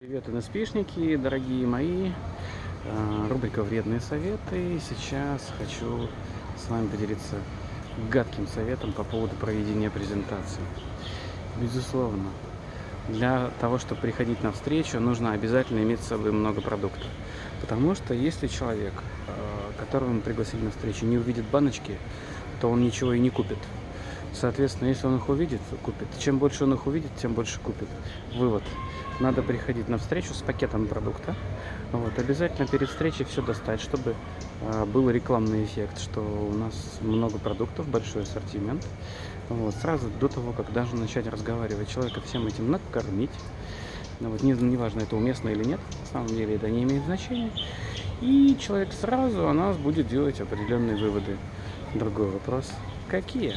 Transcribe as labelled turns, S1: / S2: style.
S1: Привет, НСПшники, дорогие мои. А, Рубрика «Вредные советы». Сейчас хочу с вами поделиться гадким советом по поводу проведения презентации. Безусловно, для того, чтобы приходить на встречу, нужно обязательно иметь с собой много продуктов. Потому что если человек, а, которого мы пригласили на встречу, не увидит баночки, то он ничего и не купит. Соответственно, если он их увидит, купит. Чем больше он их увидит, тем больше купит. Вывод. Надо приходить на встречу с пакетом продукта. Вот. Обязательно перед встречей все достать, чтобы э, был рекламный эффект, что у нас много продуктов, большой ассортимент. Вот. Сразу до того, как даже начать разговаривать, человека всем этим накормить. Ну, вот, не, неважно, это уместно или нет, на самом деле это не имеет значения. И человек сразу о нас будет делать определенные выводы. Другой вопрос. Какие?